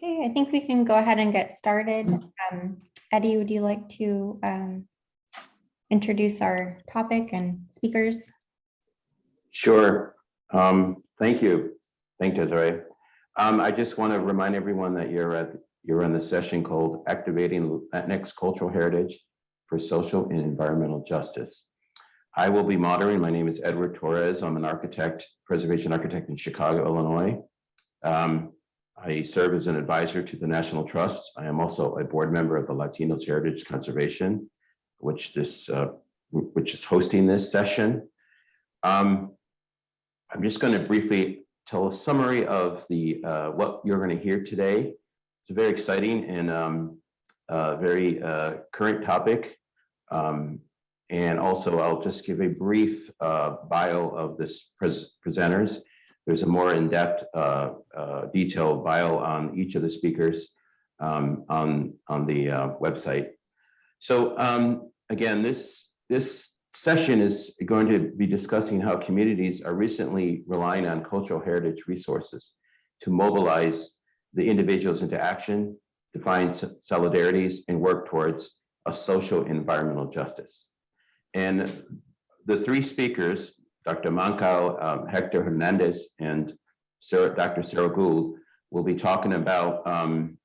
Okay, I think we can go ahead and get started. Um, Eddie, would you like to um, introduce our topic and speakers? Sure. Um, thank you. Thank you, Desiree. Um, I just want to remind everyone that you're at you're in the session called Activating Latinx Cultural Heritage for Social and Environmental Justice. I will be moderating. My name is Edward Torres. I'm an architect, preservation architect in Chicago, Illinois. Um, I serve as an advisor to the National Trust. I am also a board member of the Latinos Heritage Conservation, which this uh, which is hosting this session. Um, I'm just going to briefly tell a summary of the uh, what you're going to hear today. It's a very exciting and um, uh, very current topic. Um, and also, I'll just give a brief uh, bio of this pres presenters. There's a more in-depth, uh, uh, detailed bio on each of the speakers um, on on the website. So um, again, this this session is going to be discussing how communities are recently relying on cultural heritage resources to mobilize the individuals into action, define solidarities, and work towards a social environmental justice. And the three speakers, Dr. Mancao, um, Hector Hernandez, and Sarah, Dr. Sarah Gould, will be talking about um,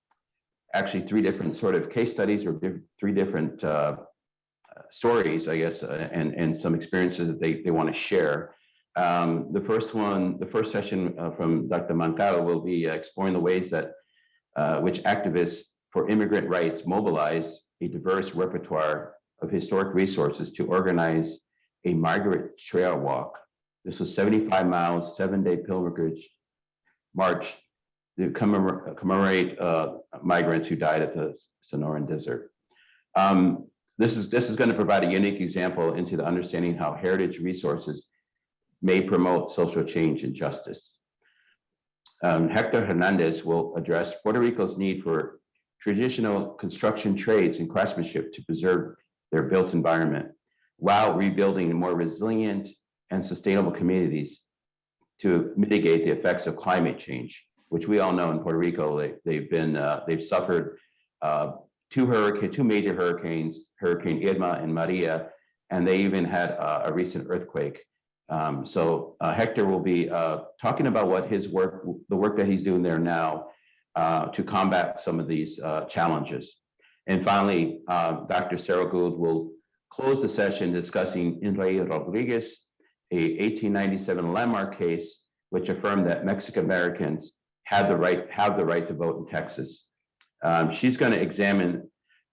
actually three different sort of case studies or diff three different uh, stories, I guess, uh, and, and some experiences that they, they want to share. Um, the first one, the first session uh, from Dr. Mancao will be uh, exploring the ways that uh, which activists for immigrant rights mobilize a diverse repertoire of historic resources to organize a migrant trail walk. This was 75 miles, seven day pilgrimage march to commemorate uh, migrants who died at the Sonoran Desert. Um, this is, this is going to provide a unique example into the understanding how heritage resources may promote social change and justice. Um, Hector Hernandez will address Puerto Rico's need for traditional construction trades and craftsmanship to preserve their built environment while rebuilding more resilient and sustainable communities to mitigate the effects of climate change, which we all know in Puerto Rico, they, have been, uh, they've suffered uh, two hurricane, two major hurricanes, Hurricane Irma and Maria, and they even had a recent earthquake. Um, so uh, Hector will be uh, talking about what his work, the work that he's doing there now uh, to combat some of these uh, challenges. And finally, Dr. Sarah Gould will close the session discussing In re Rodriguez, a 1897 landmark case which affirmed that Mexican Americans had the right have the right to vote in Texas. Um, she's going to examine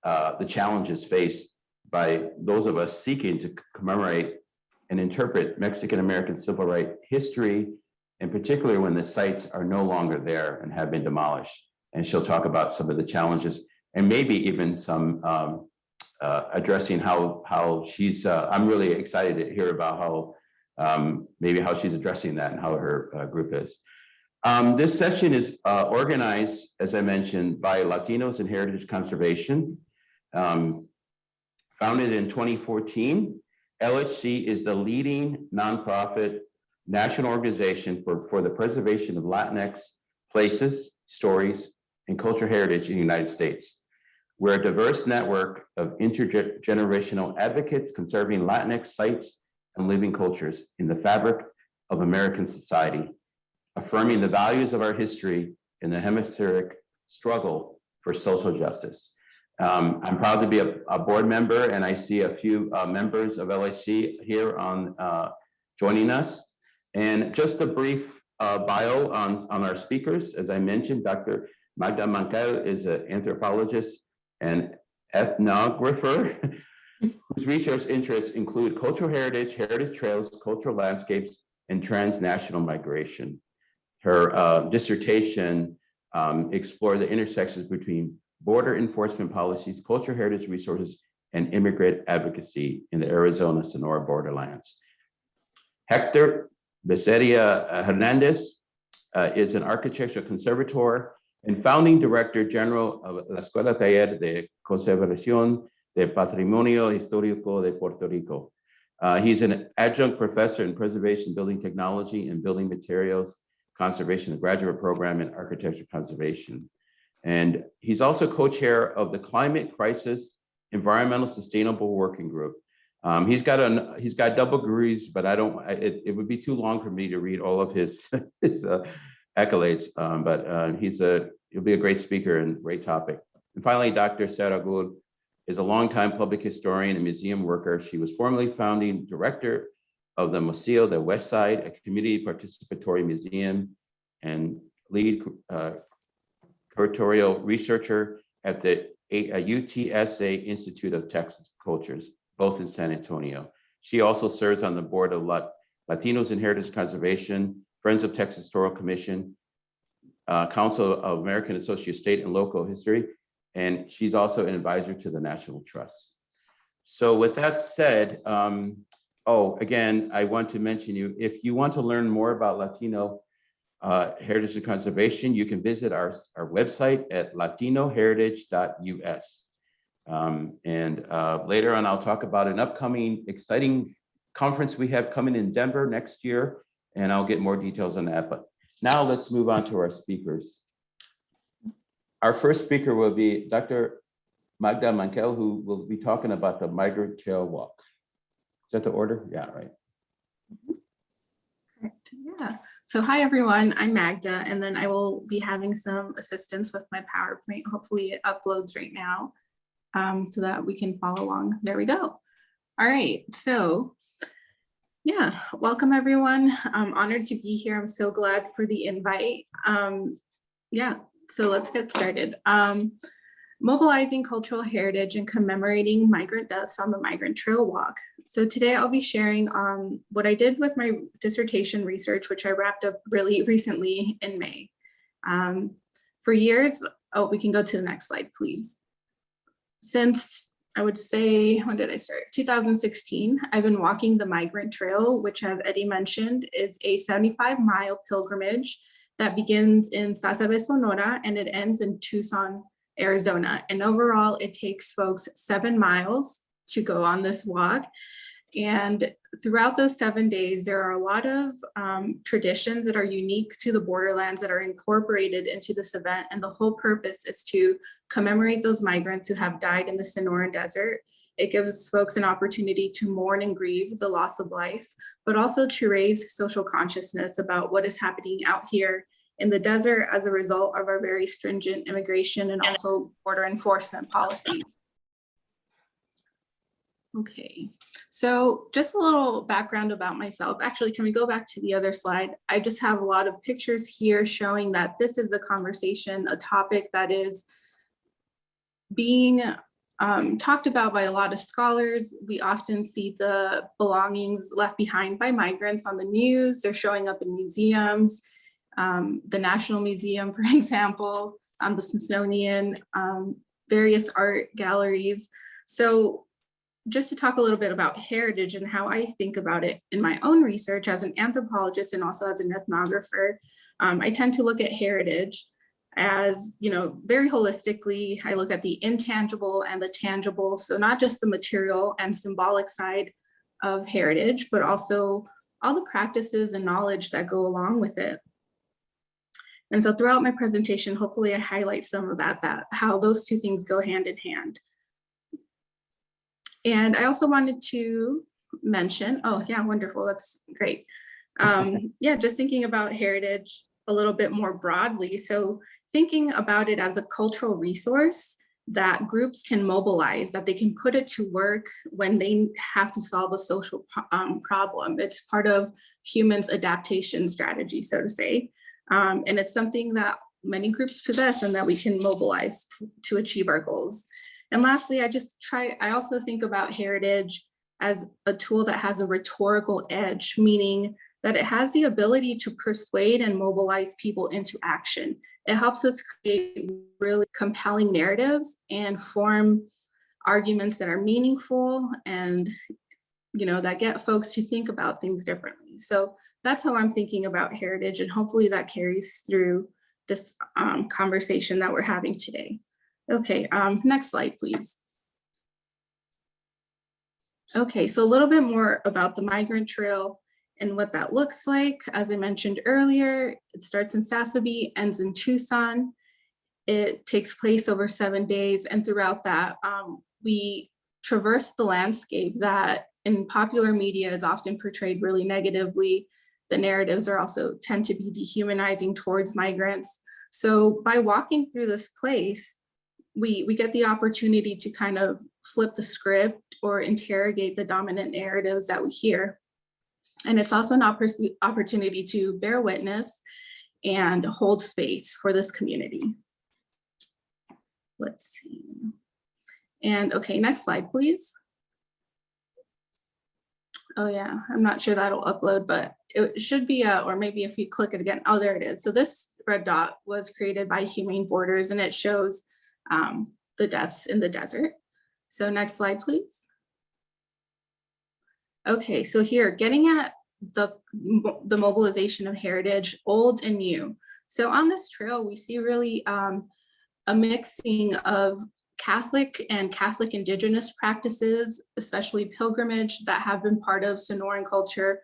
uh, the challenges faced by those of us seeking to commemorate and interpret Mexican American civil rights history, in particular when the sites are no longer there and have been demolished. And she'll talk about some of the challenges and maybe even some um, uh, addressing how how she's. Uh, I'm really excited to hear about how um, maybe how she's addressing that and how her uh, group is. Um, this session is uh, organized, as I mentioned, by Latinos in Heritage Conservation. Um, founded in 2014, LHC is the leading nonprofit national organization for, for the preservation of Latinx places, stories, and cultural heritage in the United States. We're a diverse network of intergenerational advocates conserving Latinx sites and living cultures in the fabric of American society affirming the values of our history in the hemispheric struggle for social justice. Um, I'm proud to be a, a, board member and I see a few uh, members of LHC here on uh, joining us. And just a brief uh, bio on, on our speakers. As I mentioned, Dr. Magda Mancao is an anthropologist and ethnographer whose research interests include cultural heritage, heritage trails, cultural landscapes, and transnational migration. Her uh, dissertation um, explored the intersections between border enforcement policies, cultural heritage resources, and immigrant advocacy in the Arizona Sonora borderlands. Hector Becerra Hernandez uh, is an architectural conservator and founding director general of La Escuela Taller de Conservación de Patrimonio Histórico de Puerto Rico. Uh, he's an adjunct professor in preservation building technology and building materials conservation, the graduate program in architecture conservation. And he's also co-chair of the Climate Crisis Environmental Sustainable Working Group. Um, he's got an, he's got double degrees, but I don't, it, it would be too long for me to read all of his, his uh, accolades. Um, but uh, he's a, he'll be a great speaker and great topic. And finally, Dr. Sarah Gould is a longtime public historian and museum worker. She was formerly founding director of the Museo de West Side, a community participatory museum, and lead uh, curatorial researcher at the uh, UTSA Institute of Texan Cultures, both in San Antonio. She also serves on the board of Latinos in Heritage Conservation, Friends of Texas Historical Commission, uh, Council of American Associate State and Local History, and she's also an advisor to the National Trust. So with that said, um, oh, again, I want to mention you, if you want to learn more about Latino uh, Heritage and Conservation, you can visit our, our website at latinoheritage.us. Um, and uh, later on, I'll talk about an upcoming exciting conference we have coming in Denver next year, and I'll get more details on that. But now let's move on to our speakers. Our first speaker will be Dr. Magda Mankel, who will be talking about the Migrant Trail Walk. Is that the order? Yeah, right. Correct. Yeah. So hi, everyone. I'm Magda, and then I will be having some assistance with my PowerPoint. Hopefully it uploads right now um, so that we can follow along. There we go. All right. So yeah, welcome, everyone. I'm honored to be here. I'm so glad for the invite. Um, yeah, so let's get started. Um, mobilizing cultural heritage and commemorating migrant deaths on the Migrant Trail Walk. So today I'll be sharing um, what I did with my dissertation research, which I wrapped up really recently in May. Um, for years, oh, we can go to the next slide, please. Since I would say, when did I start? 2016, I've been walking the Migrant Trail, which as Eddie mentioned, is a 75 mile pilgrimage that begins in Sasabe, Sonora, and it ends in Tucson, Arizona. And overall, it takes folks seven miles to go on this walk. And throughout those seven days, there are a lot of um, traditions that are unique to the borderlands that are incorporated into this event. And the whole purpose is to commemorate those migrants who have died in the Sonoran Desert. It gives folks an opportunity to mourn and grieve the loss of life, but also to raise social consciousness about what is happening out here in the desert as a result of our very stringent immigration and also border enforcement policies. Okay, so just a little background about myself. Actually, can we go back to the other slide? I just have a lot of pictures here showing that this is a conversation, a topic that is being um, talked about by a lot of scholars. We often see the belongings left behind by migrants on the news. They're showing up in museums, um, the National Museum, for example, um, the Smithsonian, um, various art galleries. So just to talk a little bit about heritage and how I think about it in my own research as an anthropologist and also as an ethnographer, um, I tend to look at heritage as, you know, very holistically. I look at the intangible and the tangible. So not just the material and symbolic side of heritage, but also all the practices and knowledge that go along with it. And so throughout my presentation, hopefully I highlight some of that, that how those two things go hand in hand. And I also wanted to mention, oh yeah, wonderful, that's great. Um, yeah, just thinking about heritage a little bit more broadly. So thinking about it as a cultural resource that groups can mobilize, that they can put it to work when they have to solve a social um, problem. It's part of humans adaptation strategy, so to say. Um, and it's something that many groups possess and that we can mobilize to achieve our goals. And lastly, I just try, I also think about heritage as a tool that has a rhetorical edge, meaning that it has the ability to persuade and mobilize people into action. It helps us create really compelling narratives and form arguments that are meaningful and you know, that get folks to think about things differently. So that's how I'm thinking about heritage and hopefully that carries through this um, conversation that we're having today. Okay, um, next slide, please. Okay, so a little bit more about the migrant trail and what that looks like. As I mentioned earlier, it starts in Sasabe, ends in Tucson. It takes place over seven days and throughout that, um, we traverse the landscape that in popular media is often portrayed really negatively. The narratives are also tend to be dehumanizing towards migrants. So by walking through this place, we, we get the opportunity to kind of flip the script or interrogate the dominant narratives that we hear. And it's also an opportunity to bear witness and hold space for this community. Let's see. And okay, next slide, please. Oh yeah, I'm not sure that'll upload, but it should be, uh, or maybe if you click it again, oh, there it is. So this red dot was created by Humane Borders and it shows um, the deaths in the desert. So next slide, please. Okay, so here, getting at the, the mobilization of heritage, old and new. So on this trail, we see really um, a mixing of Catholic and Catholic indigenous practices, especially pilgrimage that have been part of Sonoran culture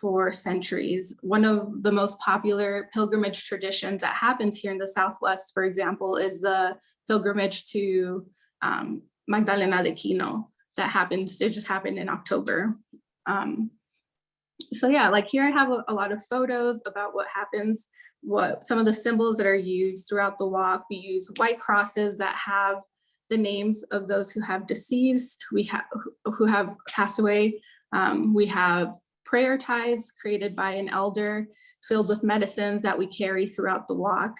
for centuries. One of the most popular pilgrimage traditions that happens here in the Southwest, for example, is the pilgrimage to um, Magdalena de Kino that happens, it just happened in October. Um, so yeah, like here I have a, a lot of photos about what happens, what some of the symbols that are used throughout the walk. We use white crosses that have the names of those who have deceased, we have who have passed away. Um, we have prayer ties created by an elder filled with medicines that we carry throughout the walk.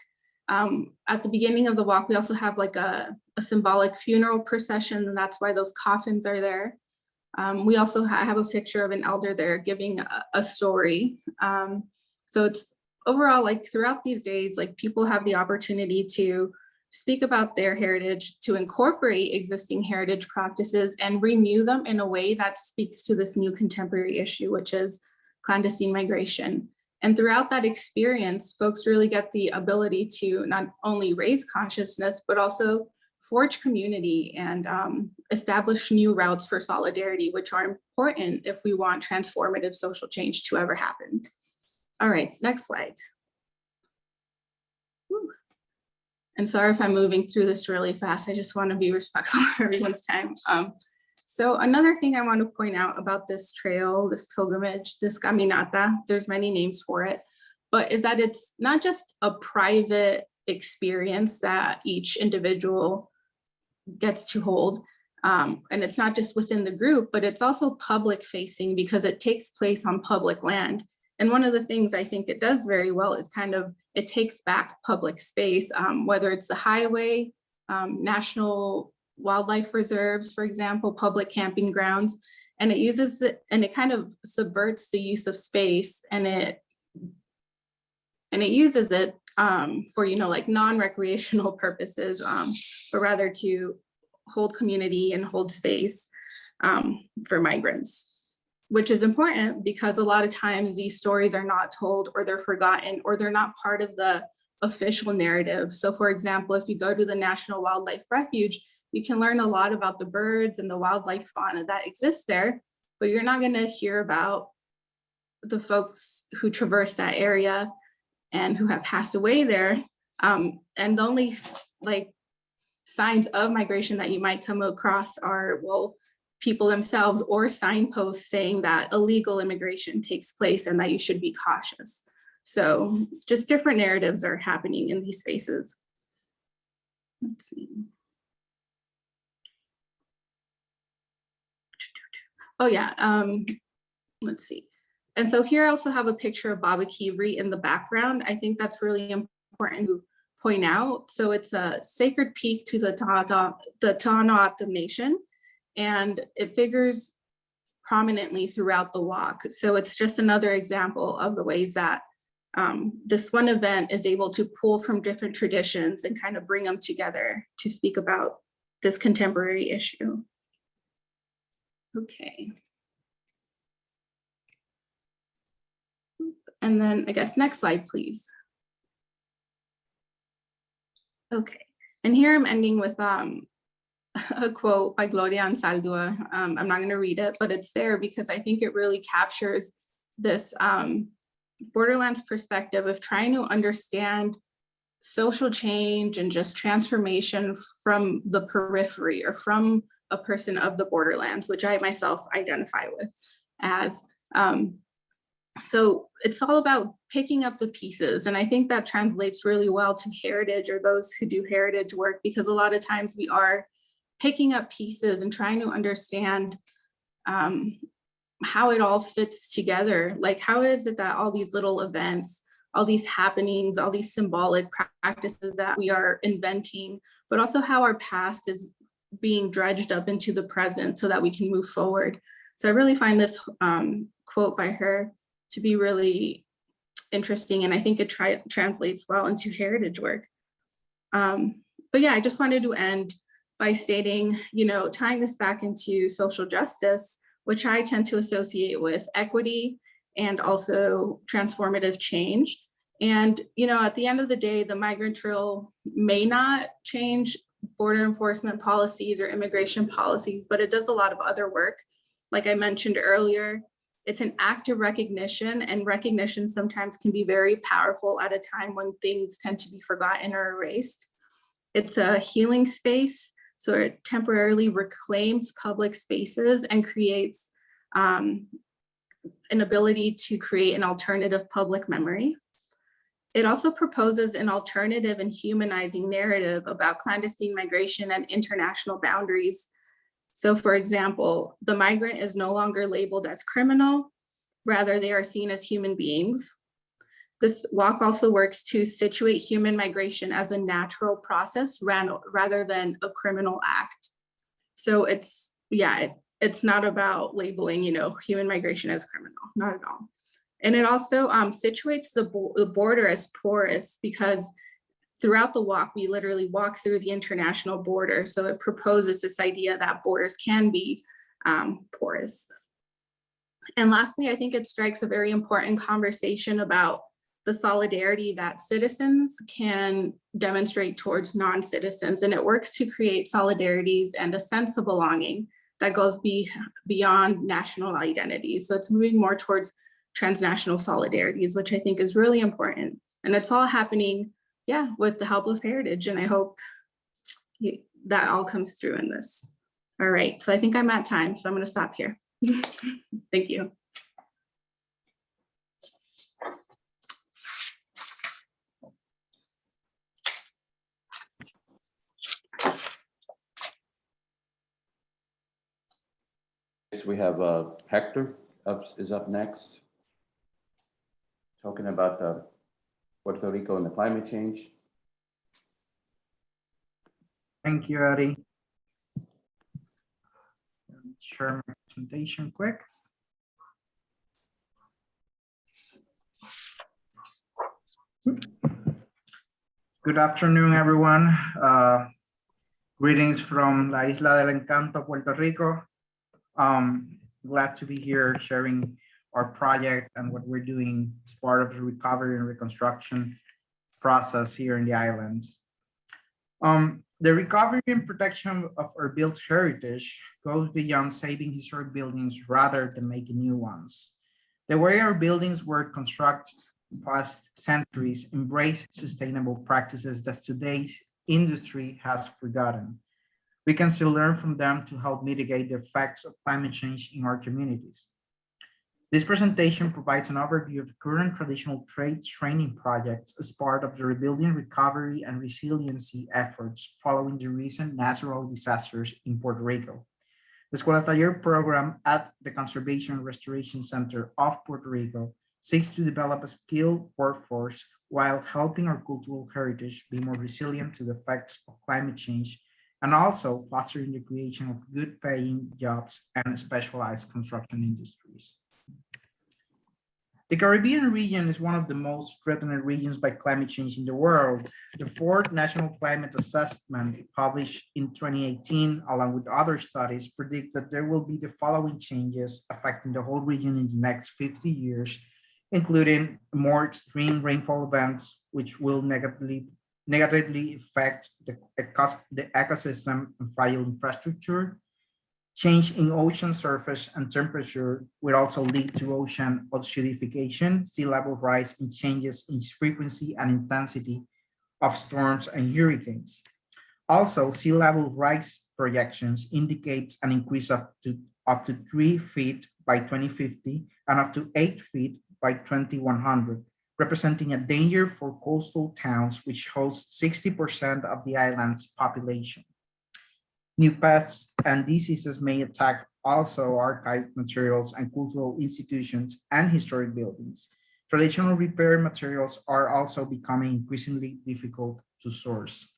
Um, at the beginning of the walk, we also have like a, a symbolic funeral procession, and that's why those coffins are there. Um, we also ha have a picture of an elder there giving a, a story. Um, so it's overall like throughout these days, like people have the opportunity to speak about their heritage, to incorporate existing heritage practices and renew them in a way that speaks to this new contemporary issue, which is clandestine migration. And throughout that experience, folks really get the ability to not only raise consciousness, but also forge community and um, establish new routes for solidarity, which are important if we want transformative social change to ever happen. All right, next slide. I'm sorry if I'm moving through this really fast. I just want to be respectful of everyone's time. Um, so another thing I want to point out about this trail, this pilgrimage, this caminata, there's many names for it, but is that it's not just a private experience that each individual gets to hold. Um, and it's not just within the group, but it's also public facing because it takes place on public land. And one of the things I think it does very well is kind of, it takes back public space, um, whether it's the highway, um, national wildlife reserves, for example, public camping grounds, and it uses it, and it kind of subverts the use of space and it, and it uses it um, for, you know, like non-recreational purposes, um, but rather to hold community and hold space um, for migrants, which is important because a lot of times these stories are not told or they're forgotten or they're not part of the official narrative. So for example, if you go to the National Wildlife Refuge, you can learn a lot about the birds and the wildlife fauna that exists there, but you're not gonna hear about the folks who traverse that area and who have passed away there. Um, and the only like signs of migration that you might come across are, well, people themselves or signposts saying that illegal immigration takes place and that you should be cautious. So just different narratives are happening in these spaces. Let's see. Oh yeah, um, let's see. And so here I also have a picture of Baboquivari in the background. I think that's really important to point out. So it's a sacred peak to the Tohono O'odham Nation, and it figures prominently throughout the walk. So it's just another example of the ways that um, this one event is able to pull from different traditions and kind of bring them together to speak about this contemporary issue. Okay. And then I guess next slide, please. Okay, and here I'm ending with um, a quote by Gloria Anzaldúa. Um, I'm not going to read it, but it's there because I think it really captures this um, Borderlands perspective of trying to understand social change and just transformation from the periphery or from a person of the borderlands, which I myself identify with as. Um, so it's all about picking up the pieces. And I think that translates really well to heritage or those who do heritage work, because a lot of times we are picking up pieces and trying to understand um, how it all fits together. Like, how is it that all these little events, all these happenings, all these symbolic practices that we are inventing, but also how our past is being dredged up into the present so that we can move forward. So I really find this um, quote by her to be really interesting. And I think it translates well into heritage work. Um, but yeah, I just wanted to end by stating, you know, tying this back into social justice, which I tend to associate with equity and also transformative change. And, you know, at the end of the day, the migrant trail may not change border enforcement policies or immigration policies, but it does a lot of other work. Like I mentioned earlier, it's an act of recognition and recognition sometimes can be very powerful at a time when things tend to be forgotten or erased. It's a healing space, so it temporarily reclaims public spaces and creates um, an ability to create an alternative public memory. It also proposes an alternative and humanizing narrative about clandestine migration and international boundaries so for example, the migrant is no longer labeled as criminal, rather they are seen as human beings. This walk also works to situate human migration as a natural process rather than a criminal act. So it's, yeah, it, it's not about labeling, you know, human migration as criminal, not at all. And it also um, situates the, bo the border as porous because throughout the walk, we literally walk through the international border. So it proposes this idea that borders can be um, porous. And lastly, I think it strikes a very important conversation about the solidarity that citizens can demonstrate towards non-citizens. And it works to create solidarities and a sense of belonging that goes be, beyond national identities. So it's moving more towards transnational solidarities, which I think is really important. And it's all happening yeah, with the help of Heritage. And I hope that all comes through in this. All right, so I think I'm at time, so I'm going to stop here. Thank you. We have uh, Hector up, is up next. Talking about the Puerto Rico and the climate change. Thank you, Eddie. Share my presentation quick. Good afternoon, everyone. Uh, greetings from La Isla del Encanto, Puerto Rico. Um, glad to be here sharing our project and what we're doing as part of the recovery and reconstruction process here in the islands. Um, the recovery and protection of our built heritage goes beyond saving historic buildings rather than making new ones. The way our buildings were constructed past centuries embrace sustainable practices that today's industry has forgotten. We can still learn from them to help mitigate the effects of climate change in our communities. This presentation provides an overview of current traditional trades training projects as part of the rebuilding, recovery, and resiliency efforts following the recent natural disasters in Puerto Rico. The Escuela Taller program at the Conservation and Restoration Center of Puerto Rico seeks to develop a skilled workforce while helping our cultural heritage be more resilient to the effects of climate change and also fostering the creation of good paying jobs and specialized construction industries. The Caribbean region is one of the most threatened regions by climate change in the world. The fourth National Climate Assessment published in 2018, along with other studies, predict that there will be the following changes affecting the whole region in the next 50 years, including more extreme rainfall events, which will negatively, negatively affect the, the ecosystem and fragile infrastructure, Change in ocean surface and temperature will also lead to ocean acidification, sea level rise, and changes in frequency and intensity of storms and hurricanes. Also, sea level rise projections indicates an increase up to up to three feet by 2050 and up to eight feet by 2100, representing a danger for coastal towns which host 60% of the island's population. New pests and diseases may attack also archive materials and cultural institutions and historic buildings. Traditional repair materials are also becoming increasingly difficult to source.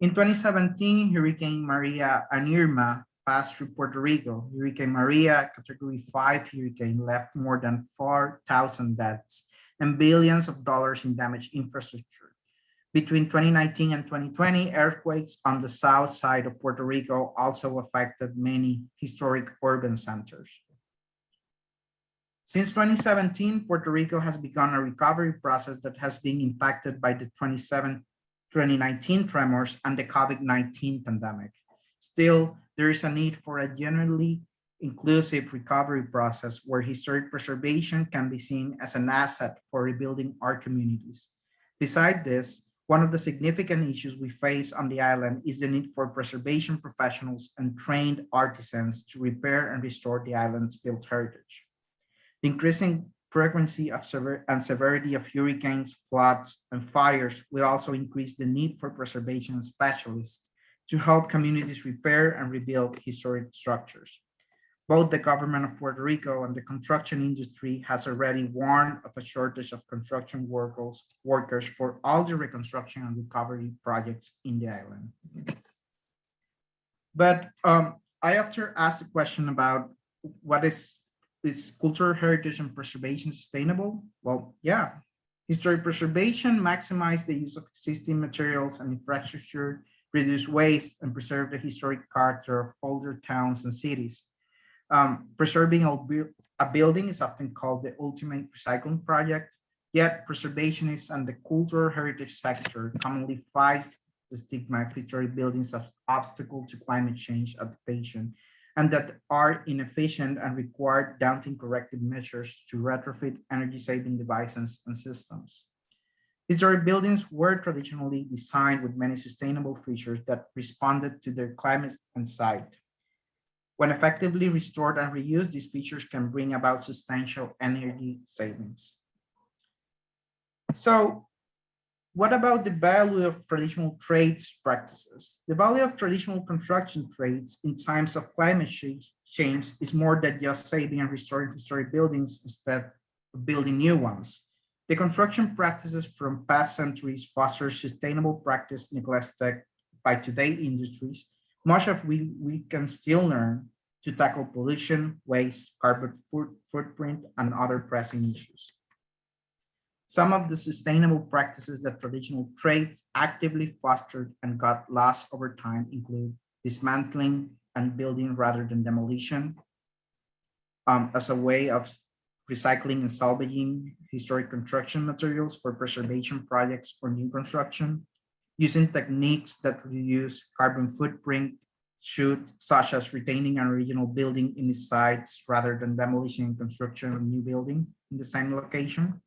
In 2017, Hurricane Maria and Irma passed through Puerto Rico. Hurricane Maria, category five hurricane, left more than 4,000 deaths and billions of dollars in damaged infrastructure. Between 2019 and 2020, earthquakes on the south side of Puerto Rico also affected many historic urban centers. Since 2017, Puerto Rico has begun a recovery process that has been impacted by the 27 2019 tremors and the COVID-19 pandemic. Still, there is a need for a genuinely inclusive recovery process where historic preservation can be seen as an asset for rebuilding our communities. Beside this, one of the significant issues we face on the island is the need for preservation professionals and trained artisans to repair and restore the island's built heritage. The increasing frequency of sever and severity of hurricanes, floods, and fires will also increase the need for preservation specialists to help communities repair and rebuild historic structures. Both the government of Puerto Rico and the construction industry has already warned of a shortage of construction workers, workers for all the reconstruction and recovery projects in the island. But um, I after asked the question about what is is cultural heritage and preservation sustainable? Well, yeah. Historic preservation maximize the use of existing materials and infrastructure, reduce waste, and preserve the historic character of older towns and cities. Um, preserving a, a building is often called the ultimate recycling project, yet preservationists and the cultural heritage sector commonly fight the stigma of historic buildings as obstacle to climate change adaptation and that are inefficient and require daunting corrective measures to retrofit energy-saving devices and systems. Historic buildings were traditionally designed with many sustainable features that responded to their climate and site. When effectively restored and reused, these features can bring about substantial energy savings. So what about the value of traditional trades practices? The value of traditional construction trades in times of climate change is more than just saving and restoring historic buildings instead of building new ones. The construction practices from past centuries foster sustainable practice neglected by today industries, much of we, we can still learn to tackle pollution, waste, carbon foot, footprint, and other pressing issues. Some of the sustainable practices that traditional trades actively fostered and got lost over time include dismantling and building rather than demolition um, as a way of recycling and salvaging historic construction materials for preservation projects or new construction, using techniques that reduce carbon footprint should, such as retaining an original building in its sites rather than demolition and construction of a new building in the same location,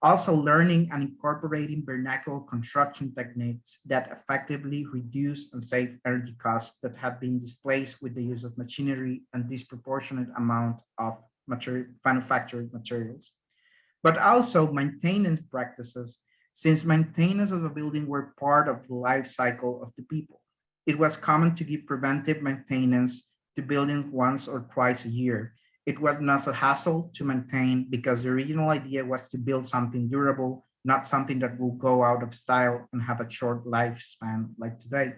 also learning and incorporating vernacular construction techniques that effectively reduce and save energy costs that have been displaced with the use of machinery and disproportionate amount of material, manufactured materials. But also maintenance practices, since maintenance of the building were part of the life cycle of the people. It was common to give preventive maintenance to buildings once or twice a year, it was not a hassle to maintain because the original idea was to build something durable, not something that will go out of style and have a short lifespan like today.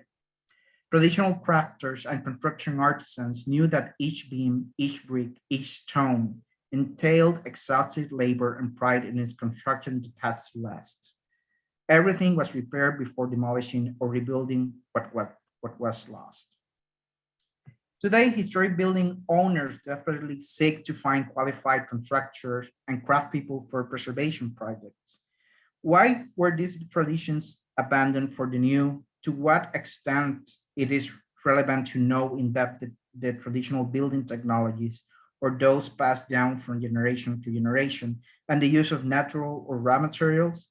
Traditional crafters and construction artisans knew that each beam, each brick, each stone entailed exhaustive labor and pride in its construction to last. Everything was repaired before demolishing or rebuilding what, what, what was lost. Today, historic building owners desperately seek to find qualified contractors and craft people for preservation projects. Why were these traditions abandoned for the new? To what extent it is relevant to know in depth the, the traditional building technologies or those passed down from generation to generation and the use of natural or raw materials?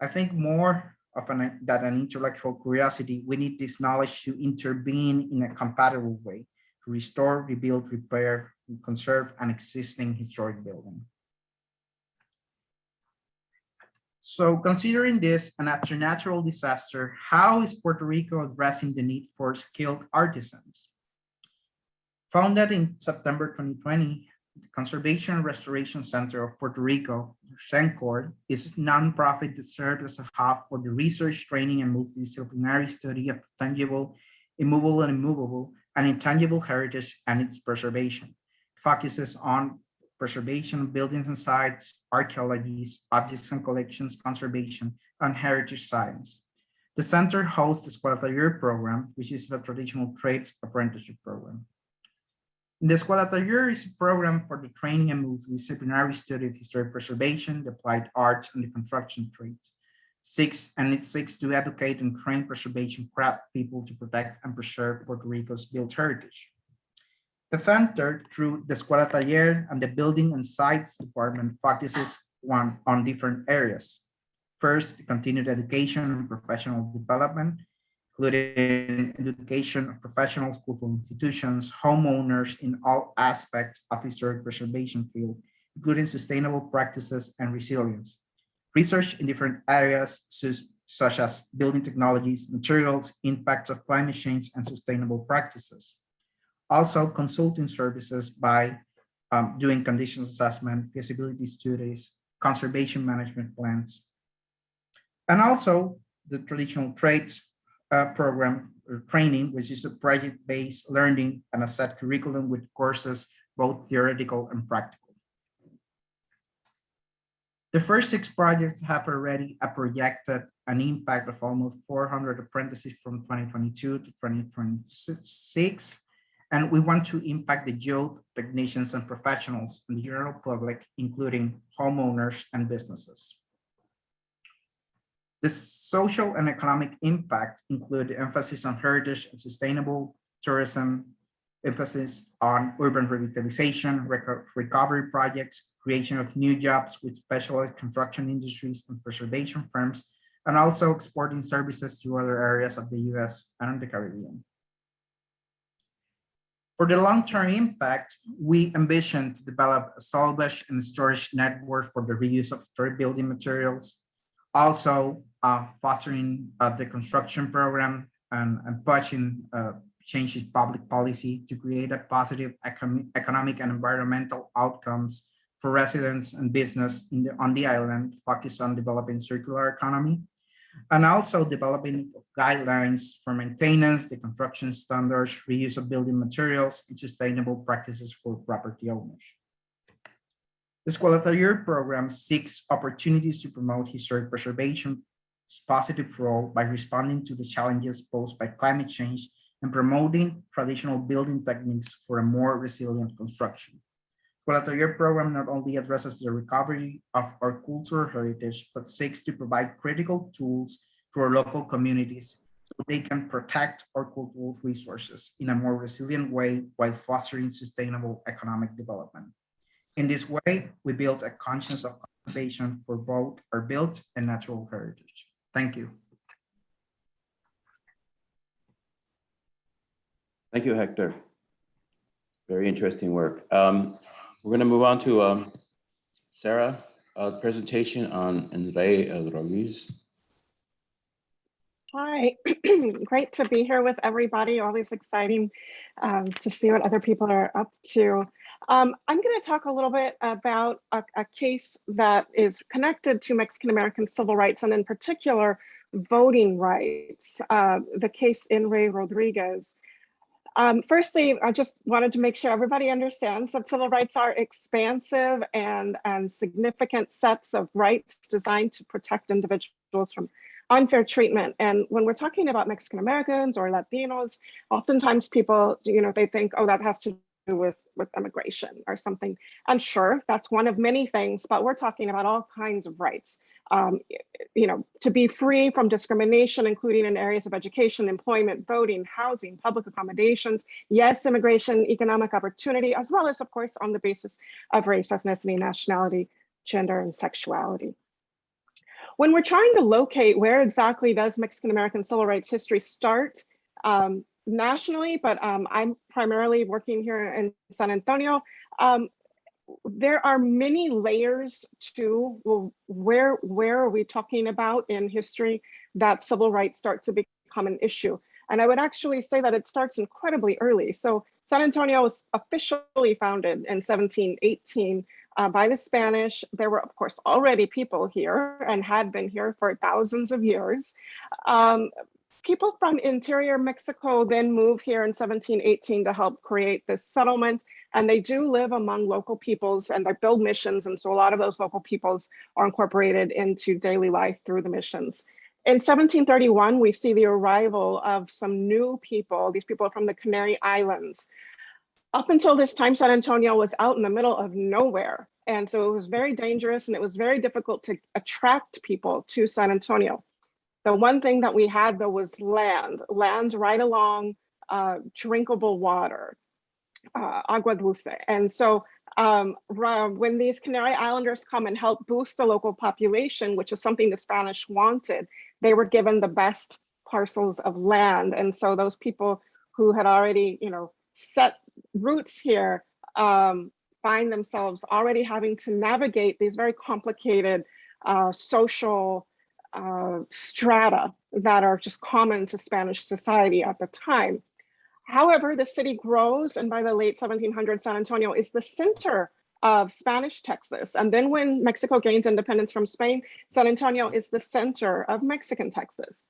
I think more of an, than an intellectual curiosity, we need this knowledge to intervene in a compatible way to restore, rebuild, repair, and conserve an existing historic building. So considering this and after natural disaster, how is Puerto Rico addressing the need for skilled artisans? Founded in September 2020, the Conservation and Restoration Center of Puerto Rico, CENCOR, is a nonprofit that serves as a hub for the research, training, and multidisciplinary study of tangible, immovable, and immovable, and intangible heritage and its preservation. Focuses on preservation of buildings and sites, archaeologies, objects and collections conservation, and heritage science. The center hosts the Escuela Taller program, which is a traditional trades apprenticeship program. The Escuela Taller is a program for the training and multidisciplinary study of historic preservation, the applied arts, and the construction trades. Six, and it seeks to educate and train preservation craft people to protect and preserve Puerto Rico's built heritage. The center, through the Escuela Taller and the Building and Sites Department, focuses one on different areas. First, continued education and professional development, including education of professionals, cultural institutions, homeowners in all aspects of historic preservation field, including sustainable practices and resilience. Research in different areas such as building technologies, materials, impacts of climate change, and sustainable practices also consulting services by um, doing conditions assessment, feasibility studies, conservation management plans, and also the traditional trades uh, program training, which is a project-based learning and a set curriculum with courses, both theoretical and practical. The first six projects have already projected an impact of almost 400 apprentices from 2022 to 2026 and we want to impact the youth, technicians, and professionals in the general public, including homeowners and businesses. The social and economic impact include emphasis on heritage and sustainable tourism, emphasis on urban revitalization, recovery projects, creation of new jobs with specialized construction industries and preservation firms, and also exporting services to other areas of the US and the Caribbean. For the long-term impact, we ambition to develop a salvage and storage network for the reuse of historic building materials, also fostering uh, the construction program and, and pushing uh, changes public policy to create a positive econ economic and environmental outcomes for residents and business in the, on the island, focus on developing circular economy, and also developing guidelines for maintenance, the construction standards, reuse of building materials, and sustainable practices for property owners. The Escuela Taller program seeks opportunities to promote historic preservation's positive role by responding to the challenges posed by climate change and promoting traditional building techniques for a more resilient construction. Escuela Taller program not only addresses the recovery of our cultural heritage, but seeks to provide critical tools to our local communities so they can protect our cultural resources in a more resilient way while fostering sustainable economic development. In this way, we build a conscience of conservation for both our built and natural heritage. Thank you. Thank you, Hector. Very interesting work. Um, we're going to move on to um, Sarah, a presentation on In re Rodriguez. Hi, great to be here with everybody. Always exciting um, to see what other people are up to. Um, I'm going to talk a little bit about a, a, case that is connected to Mexican American civil rights and in particular voting rights, uh, the case in re Rodriguez. Um, firstly, I just wanted to make sure everybody understands that civil rights are expansive and, and significant sets of rights designed to protect individuals from unfair treatment. And when we're talking about Mexican Americans or Latinos, oftentimes people, you know, they think, oh, that has to with, with immigration or something. And sure, that's one of many things, but we're talking about all kinds of rights. Um, you know, to be free from discrimination, including in areas of education, employment, voting, housing, public accommodations, yes, immigration, economic opportunity, as well as, of course, on the basis of race, ethnicity, nationality, gender, and sexuality. when we're trying to locate where exactly does Mexican American civil rights history start um, nationally, but um, I'm primarily working here in San Antonio. Um, there are many layers to where where are we talking about in history that civil rights start to become an issue. And I would actually say that it starts incredibly early. So San Antonio was officially founded in 1718 uh, by the Spanish. There were, of course, already people here and had been here for thousands of years. Um, people from interior Mexico then move here in 1718 to help create this settlement. And they do live among local peoples and they build missions. And so a lot of those local peoples are incorporated into daily life through the missions. In 1731, we see the arrival of some new people. These people are from the Canary Islands. Up until this time, San Antonio was out in the middle of nowhere. And so it was very dangerous and it was very difficult to attract people to San Antonio. The one thing that we had though was land, land right along uh, drinkable water, uh, agua dulce. And so um, when these Canary Islanders come and help boost the local population, which is something the Spanish wanted, they were given the best parcels of land. And so those people who had already, you know, set roots here um, find themselves already having to navigate these very complicated uh, social uh, strata that are just common to Spanish society at the time. However, the city grows and by the late 1700s, San Antonio is the center of Spanish Texas. And then when Mexico gains independence from Spain, San Antonio is the center of Mexican Texas.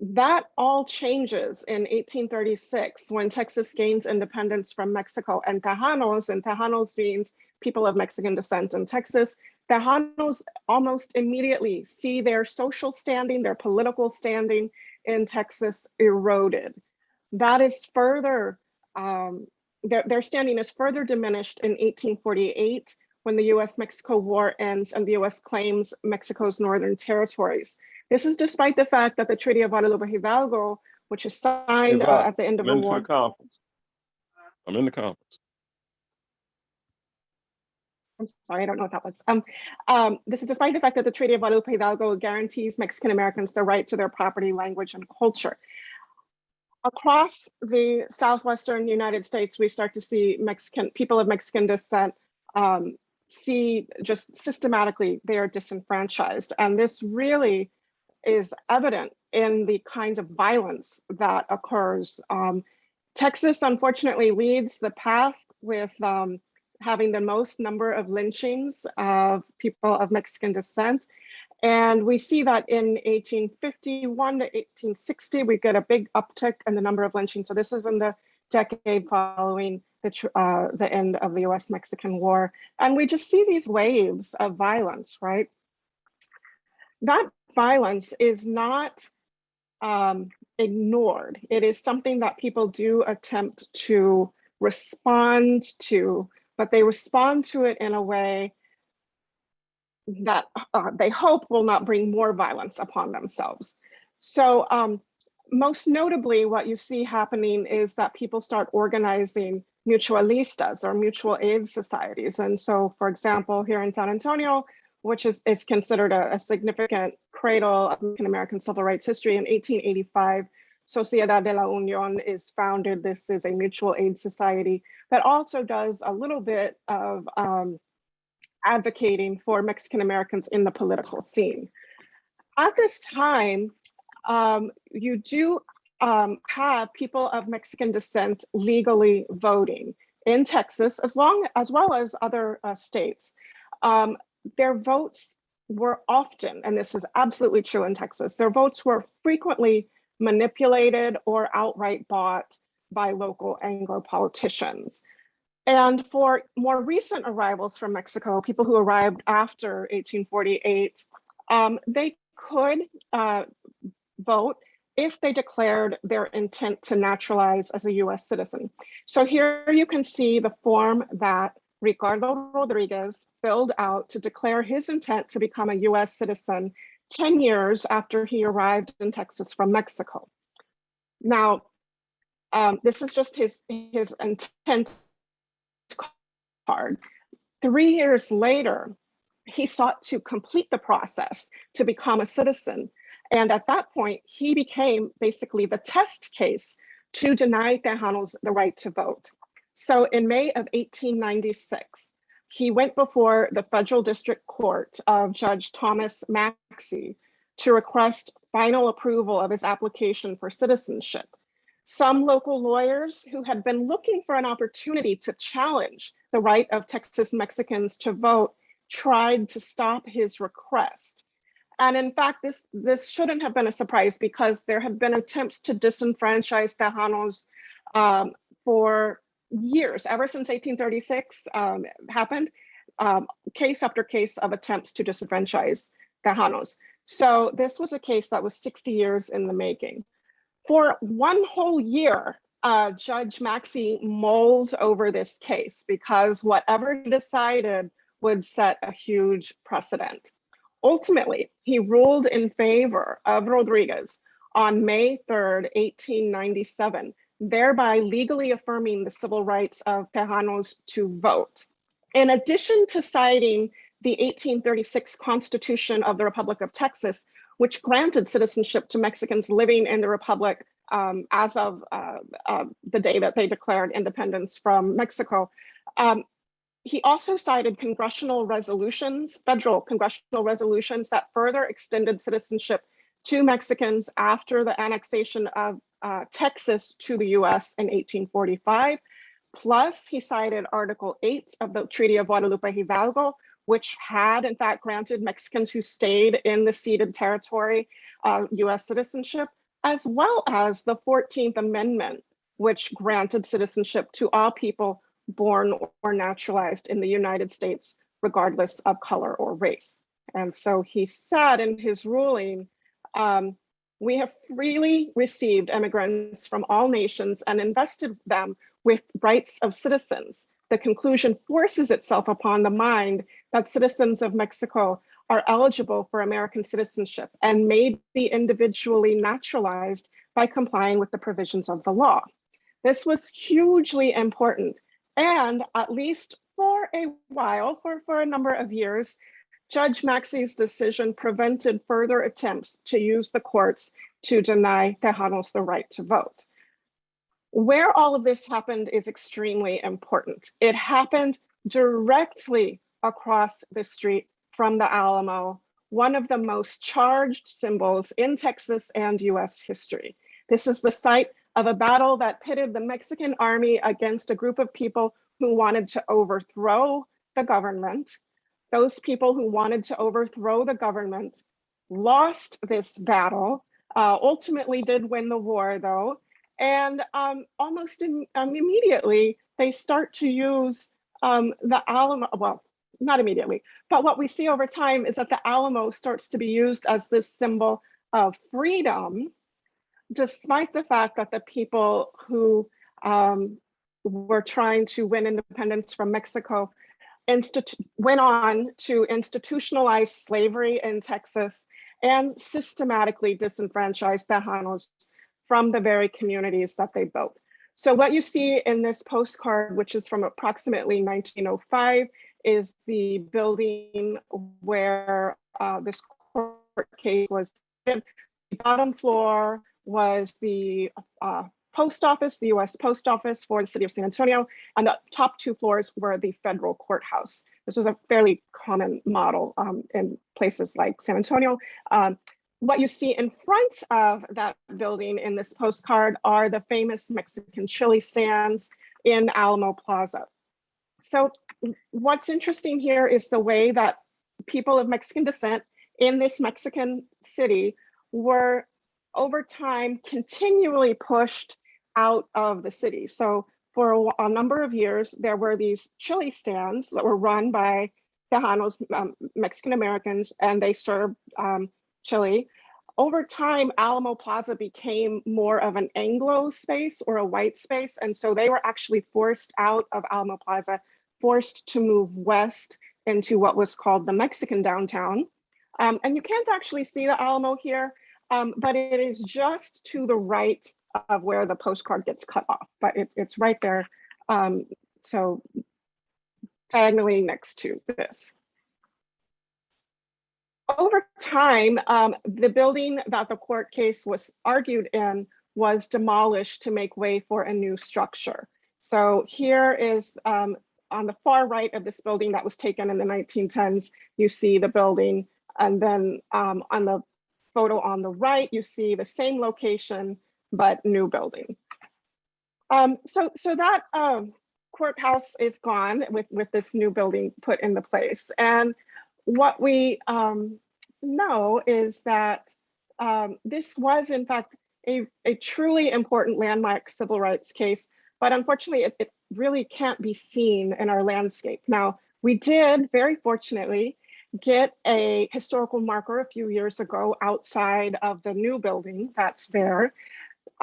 That all changes in 1836 when Texas gains independence from Mexico and Tejanos, and Tejanos means people of Mexican descent in Texas. Tejanos almost immediately see their social standing, their political standing in Texas eroded. That is further um, their, their standing is further diminished in 1848 when the US-Mexico War ends and the US claims Mexico's northern territories. This is despite the fact that the Treaty of Guadalupe Hidalgo, which is signed uh, at the end of I'm the war. the conference. I'm in the conference. I'm sorry, I don't know what that was. Um, um, this is despite the fact that the Treaty of Guadalupe Hidalgo guarantees Mexican Americans the right to their property, language, and culture. Across the southwestern United States, we start to see Mexican people of Mexican descent um, see just systematically they are disenfranchised. And this really is evident in the kinds of violence that occurs. Um, Texas, unfortunately, leads the path with um, having the most number of lynchings of people of Mexican descent. And we see that in 1851 to 1860, we get a big uptick in the number of lynchings. So this is in the decade following the, uh, the end of the US-Mexican War. And we just see these waves of violence, right? That violence is not um, ignored. It is something that people do attempt to respond to, but they respond to it in a way that uh, they hope will not bring more violence upon themselves. So um, most notably, what you see happening is that people start organizing mutualistas or mutual aid societies. And so, for example, here in San Antonio, which is, is considered a, a significant cradle of American American civil rights history in 1885, Sociedad de la Unión is founded. This is a mutual aid society that also does a little bit of um, advocating for Mexican Americans in the political scene. At this time, um, you do um, have people of Mexican descent legally voting in Texas, as long as well as other uh, states. Um, their votes were often, and this is absolutely true in Texas, their votes were frequently manipulated or outright bought by local Anglo politicians. And for more recent arrivals from Mexico, people who arrived after 1848, um, they could uh, vote if they declared their intent to naturalize as a US citizen. So here you can see the form that Ricardo Rodriguez filled out to declare his intent to become a US citizen 10 years after he arrived in Texas from Mexico. Now, um, this is just his, his intent card. Three years later, he sought to complete the process to become a citizen. And at that point, he became basically the test case to deny Tejanos the right to vote. So in May of 1896, he went before the Federal District Court of Judge Thomas Maxey to request final approval of his application for citizenship. Some local lawyers who had been looking for an opportunity to challenge the right of Texas Mexicans to vote tried to stop his request. And in fact, this, this shouldn't have been a surprise because there have been attempts to disenfranchise Tejanos um, for years, ever since 1836 um, happened, um, case after case of attempts to disenfranchise Tejanos. So this was a case that was 60 years in the making. For one whole year, uh, Judge Maxey mulls over this case because whatever he decided would set a huge precedent. Ultimately, he ruled in favor of Rodriguez on May 3rd, 1897, thereby legally affirming the civil rights of Tejanos to vote. In addition to citing the 1836 Constitution of the Republic of Texas, which granted citizenship to Mexicans living in the Republic um, as of uh, uh, the day that they declared independence from Mexico. Um, he also cited congressional resolutions, federal congressional resolutions that further extended citizenship to Mexicans after the annexation of uh, Texas to the US in 1845. Plus, he cited Article 8 of the Treaty of Guadalupe Hidalgo, which had in fact granted Mexicans who stayed in the ceded territory uh, US citizenship, as well as the 14th Amendment, which granted citizenship to all people born or naturalized in the United States, regardless of color or race. And so he said in his ruling, um, we have freely received immigrants from all nations and invested them with rights of citizens. The conclusion forces itself upon the mind that citizens of Mexico are eligible for American citizenship and may be individually naturalized by complying with the provisions of the law. This was hugely important and at least for a while, for, for a number of years, Judge Maxey's decision prevented further attempts to use the courts to deny Tejanos the right to vote. Where all of this happened is extremely important. It happened directly across the street from the Alamo, one of the most charged symbols in Texas and US history. This is the site of a battle that pitted the Mexican army against a group of people who wanted to overthrow the government. Those people who wanted to overthrow the government lost this battle, uh, ultimately did win the war though, and um, almost in, um, immediately they start to use um, the Alamo, well, not immediately, but what we see over time is that the Alamo starts to be used as this symbol of freedom despite the fact that the people who um, were trying to win independence from Mexico went on to institutionalize slavery in Texas and systematically disenfranchise Tejanos from the very communities that they built. So what you see in this postcard, which is from approximately 1905, is the building where uh, this court case was. The bottom floor was the uh, post office, the US post office for the city of San Antonio, and the top two floors were the federal courthouse. This was a fairly common model um, in places like San Antonio. Um, what you see in front of that building in this postcard are the famous Mexican chili stands in Alamo Plaza. So what's interesting here is the way that people of Mexican descent in this Mexican city were over time continually pushed out of the city. So for a, a, number of years, there were these chili stands that were run by Tejanos, um, Mexican Americans, and they served um, chili. Over time, Alamo Plaza became more of an Anglo space or a white space. And so they were actually forced out of Alamo Plaza, forced to move west into what was called the Mexican downtown. Um, and you can't actually see the Alamo here, um, but it is just to the right of where the postcard gets cut off, but it, it's right there. Um, so diagonally next to this. over time, um, the building that the court case was argued in was demolished to make way for a new structure. So here is um, on the far right of this building that was taken in the 1910s, you see the building. And then um, on the photo on the right, you see the same location, but new building. Um, so, so that um, courthouse is gone with, with this new building put into place. And what we um, know is that um, this was in fact a, a truly important landmark civil rights case, but unfortunately it, it really can't be seen in our landscape. Now, we did very fortunately get a historical marker a few years ago outside of the new building that's there.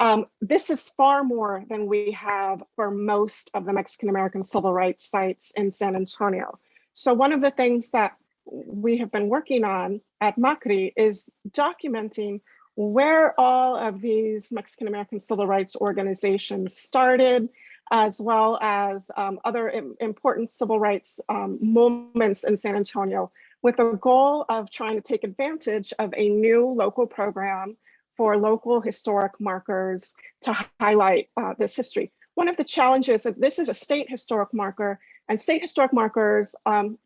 Um, this is far more than we have for most of the Mexican American civil rights sites in San Antonio. So one of the things that we have been working on at Macri is documenting where all of these Mexican American civil rights organizations started, as well as um, other im important civil rights um, moments in San Antonio with the goal of trying to take advantage of a new local program for local historic markers to highlight uh, this history. One of the challenges is this is a state historic marker and state historic markers, um,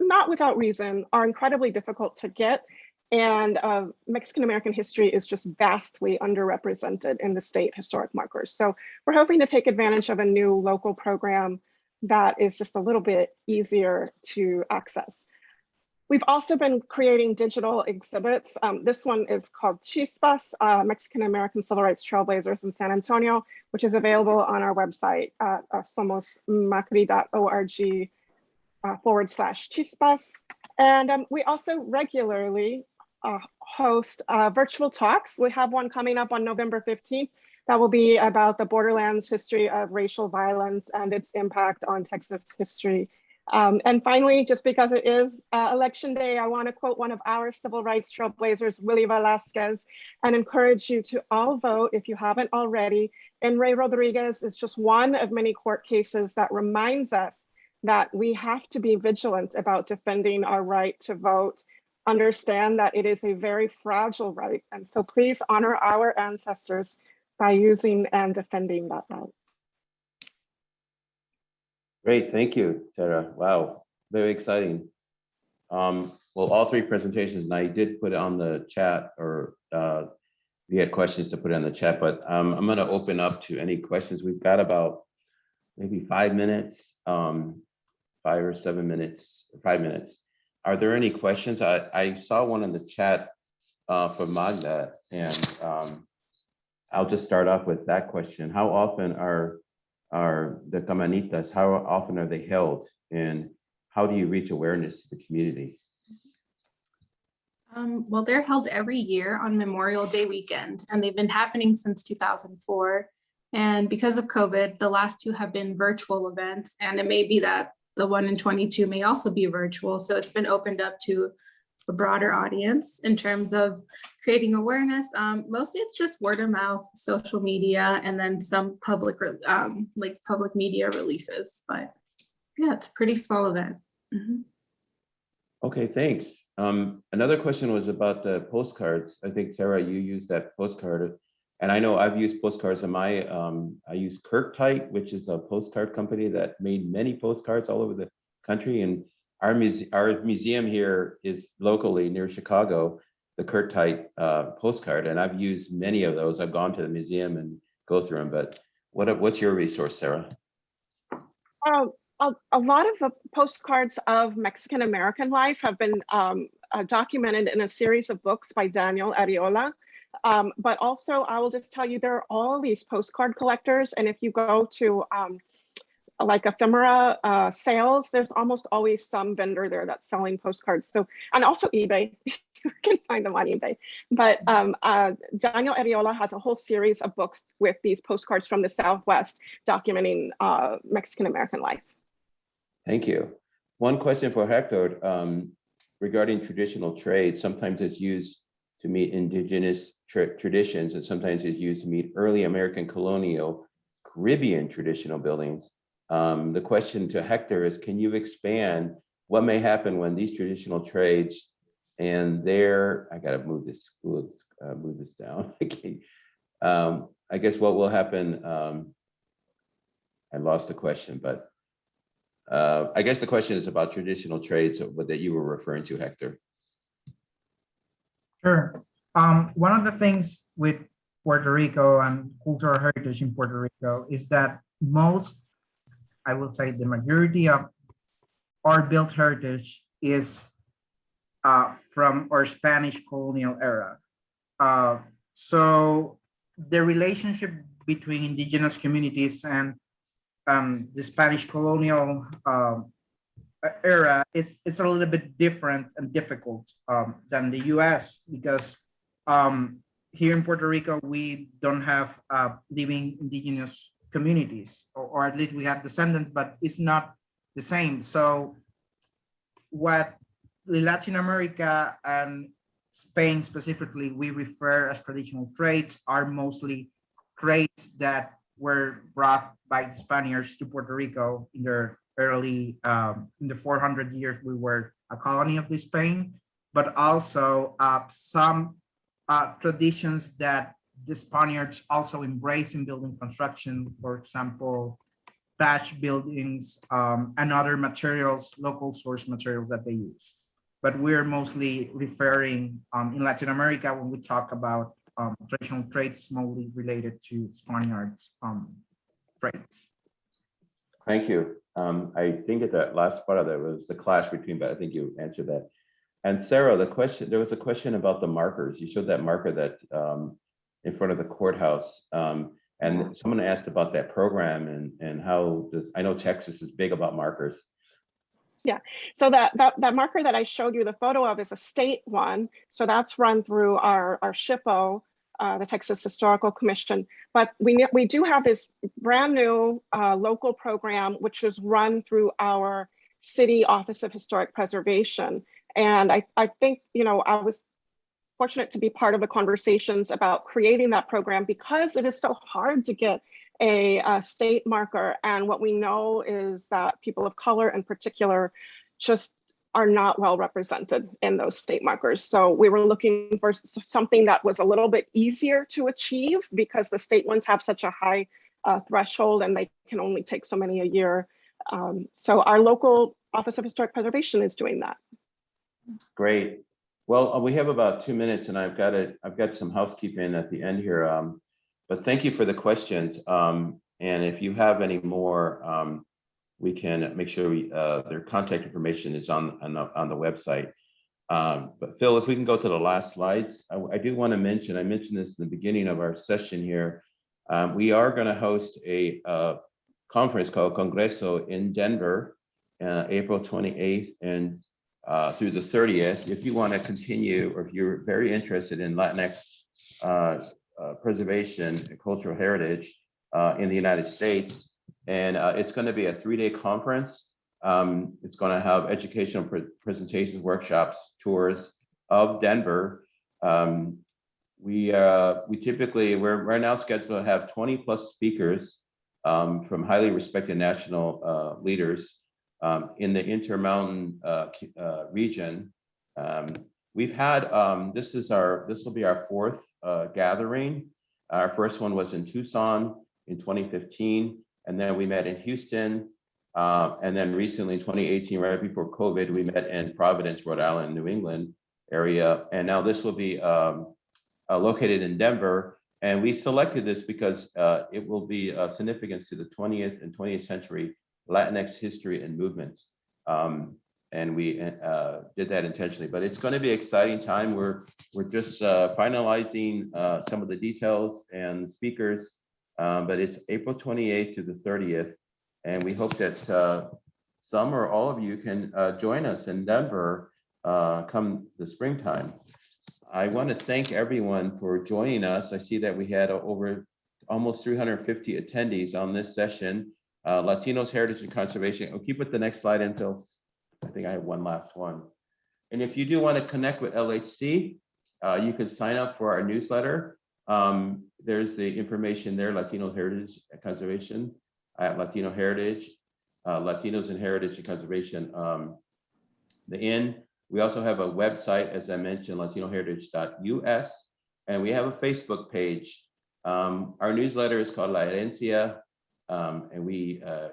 not without reason, are incredibly difficult to get. And uh, Mexican American history is just vastly underrepresented in the state historic markers. So we're hoping to take advantage of a new local program that is just a little bit easier to access. We've also been creating digital exhibits. Um, this one is called Chispas, uh, Mexican American Civil Rights Trailblazers in San Antonio, which is available on our website at uh, somosmacri.org uh, forward slash Chispas. And um, we also regularly uh, host uh, virtual talks. We have one coming up on November 15th that will be about the borderlands history of racial violence and its impact on Texas history um, and finally, just because it is uh, election day, I want to quote one of our civil rights trailblazers, Willie Velasquez, and encourage you to all vote if you haven't already. In re Rodriguez is just one of many court cases that reminds us that we have to be vigilant about defending our right to vote, understand that it is a very fragile right. And so please honor our ancestors by using and defending that right. Great, thank you, Tara. Wow, very exciting. Um, well, all three presentations, and I did put it on the chat or uh, we had questions to put in the chat, but um, I'm gonna open up to any questions. We've got about maybe five minutes, um, five or seven minutes, five minutes. Are there any questions? I, I saw one in the chat uh, from Magda, and um, I'll just start off with that question. How often are are the camanitas, how often are they held? And how do you reach awareness to the community? Um, well, they're held every year on Memorial Day weekend, and they've been happening since 2004. And because of COVID, the last two have been virtual events, and it may be that the one in 22 may also be virtual. So it's been opened up to a broader audience in terms of creating awareness. Um, mostly it's just word of mouth, social media, and then some public, um, like public media releases. But yeah, it's a pretty small event. Mm -hmm. Okay, thanks. Um, another question was about the postcards. I think Sarah, you used that postcard, and I know I've used postcards in my. Um, I use Curt Teich, which is a postcard company that made many postcards all over the country, and our, muse our museum here is locally near Chicago, the Curt Teich uh, postcard, and I've used many of those. I've gone to the museum and go through them, but what what's your resource, Sarah? Um, a, a, lot of the postcards of Mexican American life have been um, uh, documented in a series of books by Daniel Arreola. Um, but also, I will just tell you, there are all these postcard collectors, and if you go to um, like ephemera uh, sales, there's almost always some vendor there that's selling postcards. So, and also eBay, you can find them on eBay. But um, uh, Daniel Arreola has a whole series of books with these postcards from the Southwest documenting uh, Mexican-American life. Thank you. One question for Hector um, regarding traditional trade. Sometimes it's used to meet indigenous tra traditions and sometimes it's used to meet early American colonial Caribbean traditional buildings. Um, the question to Hector is, can you expand what may happen when these traditional trades and there, I gotta move this, this- uh, move this down. Um, I guess what will happen, um, I lost the question, but uh, I guess the question is about traditional trades that you were referring to, Hector. Sure. Um, one of the things with Puerto Rico and cultural heritage in Puerto Rico is that most, I will say the majority of our built heritage is uh, from our Spanish colonial era. Uh, so the relationship between indigenous communities and um, the Spanish colonial um, era, is it's a little bit different and difficult um, than the U.S. because um, here in Puerto Rico we don't have uh, living indigenous communities, or, or at least we have descendants, but it's not the same. So what Latin America and Spain specifically we refer as traditional trades are mostly trades that were brought by the Spaniards to Puerto Rico in their early, um, in the 400 years we were a colony of the Spain, but also uh, some uh, traditions that the Spaniards also embrace in building construction, for example, thatch buildings um, and other materials, local source materials that they use. But we're mostly referring um, in Latin America when we talk about um, traditional trades mostly related to Spaniards um, trades. Thank you. Um, I think at that last part of that was the clash between, but I think you answered that. And Sarah, the question, there was a question about the markers. You showed that marker that um, in front of the courthouse. Um, and someone asked about that program and, and how does, I know Texas is big about markers. Yeah, so that, that, that marker that I showed you the photo of is a state one. So that's run through our, our SHPO, uh, the Texas Historical Commission. But we, we do have this brand new uh, local program, which is run through our city Office of Historic Preservation. And I, I think, you know, I was fortunate to be part of the conversations about creating that program because it is so hard to get a, uh state marker. And what we know is that people of color in particular just are not well represented in those state markers. So we were looking for something that was a little bit easier to achieve because the state ones have such a high uh, threshold and they can only take so many a year. Um, so our local Office of Historic Preservation is doing that. Great. Well, uh, we have about two minutes and I've got it, I've got some housekeeping at the end here. Um, but thank you for the questions. Um, and if you have any more, um, we can make sure we, uh, their contact information is on, on the, on the website. Um, but Phil, if we can go to the last slides, I, I do want to mention, I mentioned this in the beginning of our session here. Um, we are going to host a, uh, conference called Congreso in Denver, uh, April 28th and uh, through the 30th. If you want to continue, or if you're very interested in Latinx uh, uh, preservation and cultural heritage uh, in the United States. And uh, it's going to be a three-day conference. Um, It's going to have educational pre- presentations, workshops, tours of Denver. Um, We, uh, we typically, we're right now scheduled to have 20 plus speakers um, from highly respected national uh, leaders um, in the Intermountain uh, uh, region. Um, We've had, um, this is our, this will be our fourth uh, gathering. Our first one was in Tucson in 2015, and then we met in Houston. uh, And then recently in 2018, right before COVID, we met in Providence, Rhode Island, New England area. And now this will be um, uh, located in Denver. And we selected this because uh, it will be uh, significance to the 20th and 20th century Latinx history and movements. Um, and we uh, did that intentionally, but it's going to be an exciting time. We're we're just uh, finalizing uh, some of the details and speakers, um, but it's April 28th to the 30th, and we hope that uh, some or all of you can uh, join us in Denver uh, come the springtime. I want to thank everyone for joining us. I see that we had over almost 350 attendees on this session. Uh, Latinos Heritage and Conservation. I'll keep it the next slide until, I think I have one last one. And if you do want to connect with LHC, uh, you can sign up for our newsletter. Um, there's the information there, Latino Heritage and Conservation at Latino Heritage, uh, Latinos and Heritage and Conservation. Um, the Inn, We also have a website, as I mentioned, latinoheritage.us, and we have a Facebook page. Um, Our newsletter is called La Herencia, um, and we, uh,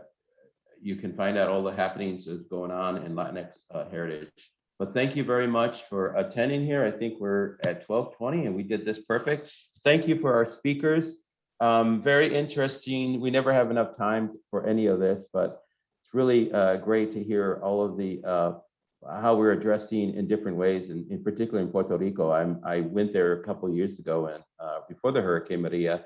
you can find out all the happenings that's going on in Latinx uh, heritage. But thank you very much for attending here. I think we're at twelve twenty and we did this perfect. Thank you for our speakers. Um, very interesting. We never have enough time for any of this, but it's really uh, great to hear all of the uh, how we're addressing in different ways, and in particular in Puerto Rico. I'm I went there a couple years ago and uh, before the Hurricane Maria,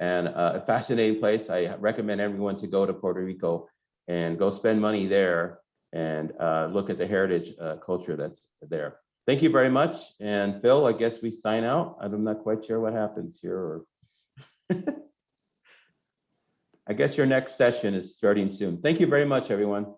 and uh, a fascinating place. I recommend everyone to go to Puerto Rico and go spend money there and uh, look at the heritage uh, culture that's there. Thank you very much. And Phil, I guess we sign out. I'm not quite sure what happens here or. I guess your next session is starting soon. Thank you very much, everyone.